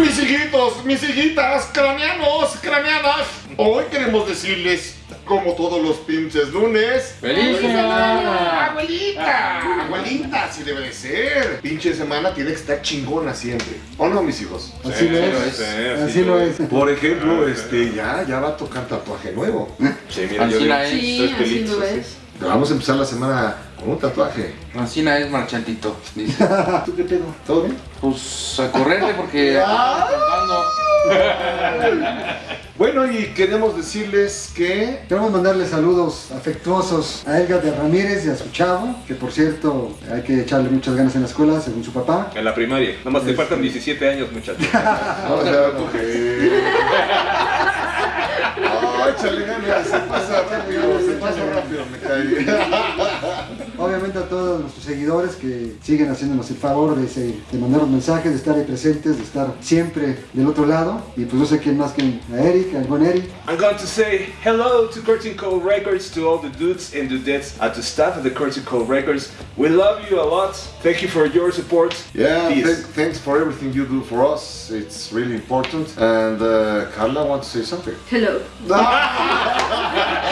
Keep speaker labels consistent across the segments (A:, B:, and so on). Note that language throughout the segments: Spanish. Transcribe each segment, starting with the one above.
A: Mis hijitos, mis hijitas, craneanos, craneanas. Hoy queremos decirles, como todos los pinches lunes.
B: ¡Feliz semana!
A: ¡Abuelita! ¡Abuelita! Así debe de ser. Pinche semana tiene que estar chingona siempre. ¿O no, mis hijos?
C: Así lo es. Así lo es.
A: Por ejemplo, este, ya, ya va a tocar tatuaje nuevo.
D: Sí, mira, yo
B: Ancina
D: vi
B: es.
E: Sí, así lo
D: así.
A: Vamos a empezar la semana con un tatuaje.
B: Ancina es marchantito. Dice.
A: ¿Tú qué pedo? ¿Todo bien?
B: Pues a correrle porque.
A: Bueno, y queremos decirles que
C: Queremos mandarle saludos afectuosos a Elga de Ramírez y a su chavo, que por cierto hay que echarle muchas ganas en la escuela, según su papá.
D: En la primaria. Nomás te
C: Este.
D: faltan 17 años, muchachos.
A: Vamos a coger. Échale ganas, se pasa rápido, se pasa rápido, me cae.
C: Obviamente a todos nuestros seguidores que siguen haciéndonos el favor de, se- de mandarnos mensajes, de estar ahí presentes, de estar siempre del otro lado. Y pues no sé quién más que a Eric, al buen Eric.
D: I'm going to say hello to Curtain Code Records, to all the dudes and dudettes, and to staff of the Curtain Code Records. We love you a lot. Thank you for your support.
A: Yeah, th- thanks for everything you do for us. It's really important. And uh, Carla wants to say something.
E: Hello.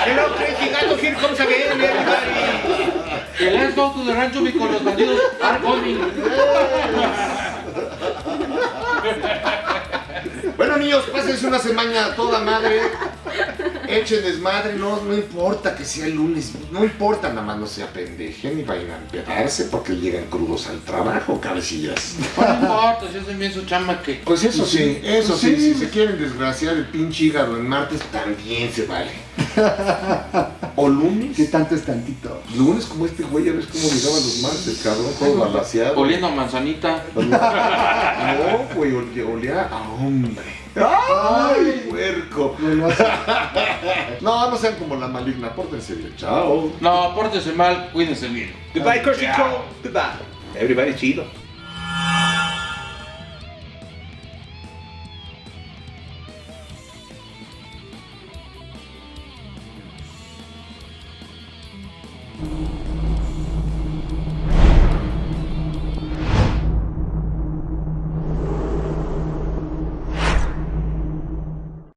D: Hello, crazy gato, here comes again, everybody.
B: Que let's go to the rancho because los bandidos are coming.
A: Bueno, niños, pásense una semana toda madre. Echen desmadre, no, no importa que sea el lunes, no importa, nada más no se apendejen y vayan a empedarse porque llegan crudos al trabajo, cabecillas.
B: No importa, si es bien su chamba que.
A: Pues eso sí, eso
C: Pues
A: sí,
C: sí.
A: si se quieren desgraciar el pinche hígado en martes, también se vale. O lunes.
C: ¿Qué tanto es tantito?
A: Lunes como este güey, ya ves cómo llegaban los martes, cabrón, todo balaseado.
B: Oliendo a manzanita.
A: No, güey, olía, olía a hombre. ¡Ay, puerco!
C: No.
A: No, no sean como la maligna, pórtense bien. Chao.
B: No, pórtese mal, cuídense bien.
D: Goodbye, Curtain Code. Goodbye. Everybody chido.